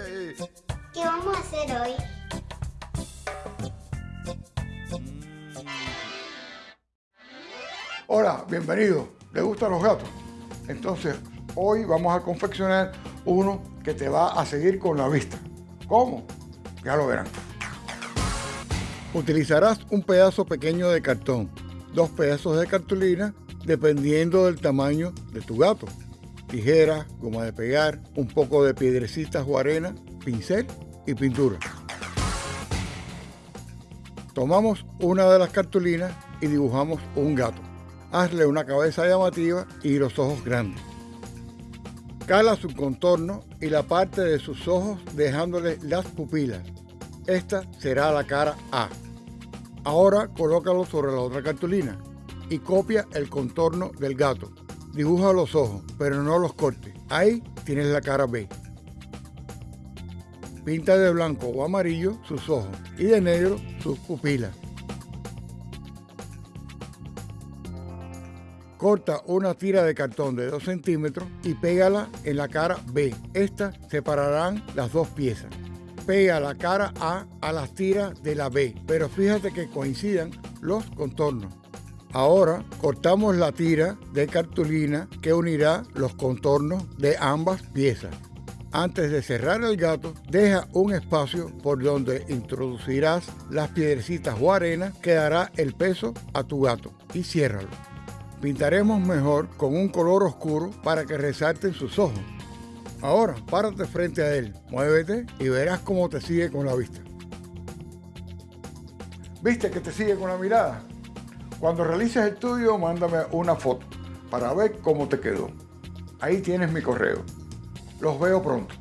hoy. Hola, bienvenido. ¿Le gustan los gatos? Entonces, hoy vamos a confeccionar uno que te va a seguir con la vista. ¿Cómo? Ya lo verán. Utilizarás un pedazo pequeño de cartón, dos pedazos de cartulina, dependiendo del tamaño de tu gato. Tijera, goma de pegar, un poco de piedrecitas o arena, pincel y pintura. Tomamos una de las cartulinas y dibujamos un gato. Hazle una cabeza llamativa y los ojos grandes. Cala su contorno y la parte de sus ojos dejándole las pupilas. Esta será la cara A. Ahora colócalo sobre la otra cartulina y copia el contorno del gato. Dibuja los ojos, pero no los cortes. Ahí tienes la cara B. Pinta de blanco o amarillo sus ojos y de negro sus pupilas. Corta una tira de cartón de 2 centímetros y pégala en la cara B. Estas separarán las dos piezas. Pega la cara A a las tiras de la B, pero fíjate que coincidan los contornos. Ahora cortamos la tira de cartulina que unirá los contornos de ambas piezas. Antes de cerrar el gato, deja un espacio por donde introducirás las piedrecitas o arena que dará el peso a tu gato y ciérralo. Pintaremos mejor con un color oscuro para que resalten sus ojos. Ahora, párate frente a él, muévete y verás cómo te sigue con la vista. ¿Viste que te sigue con la mirada? Cuando realices el tuyo, mándame una foto para ver cómo te quedó. Ahí tienes mi correo. Los veo pronto.